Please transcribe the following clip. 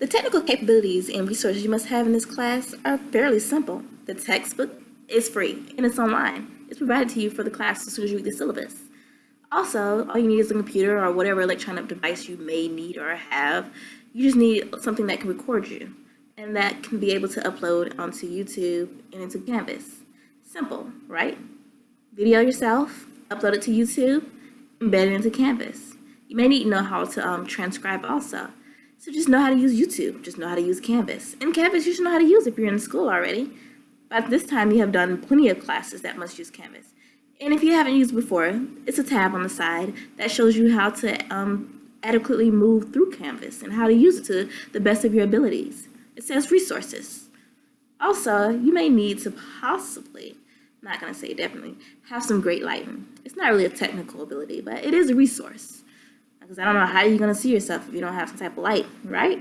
The technical capabilities and resources you must have in this class are fairly simple. The textbook is free and it's online. It's provided to you for the class as soon as you read the syllabus. Also, all you need is a computer or whatever electronic device you may need or have. You just need something that can record you and that can be able to upload onto YouTube and into Canvas. Simple, right? Video yourself, upload it to YouTube, embed it into Canvas. You may need to know how to um, transcribe also. So just know how to use YouTube, just know how to use Canvas. And Canvas you should know how to use if you're in school already. By this time you have done plenty of classes that must use Canvas. And if you haven't used before, it's a tab on the side that shows you how to um, adequately move through Canvas and how to use it to the best of your abilities. It says resources. Also, you may need to possibly, not to say definitely, have some great lighting. It's not really a technical ability, but it is a resource. Because I don't know how you're going to see yourself if you don't have some type of light, right?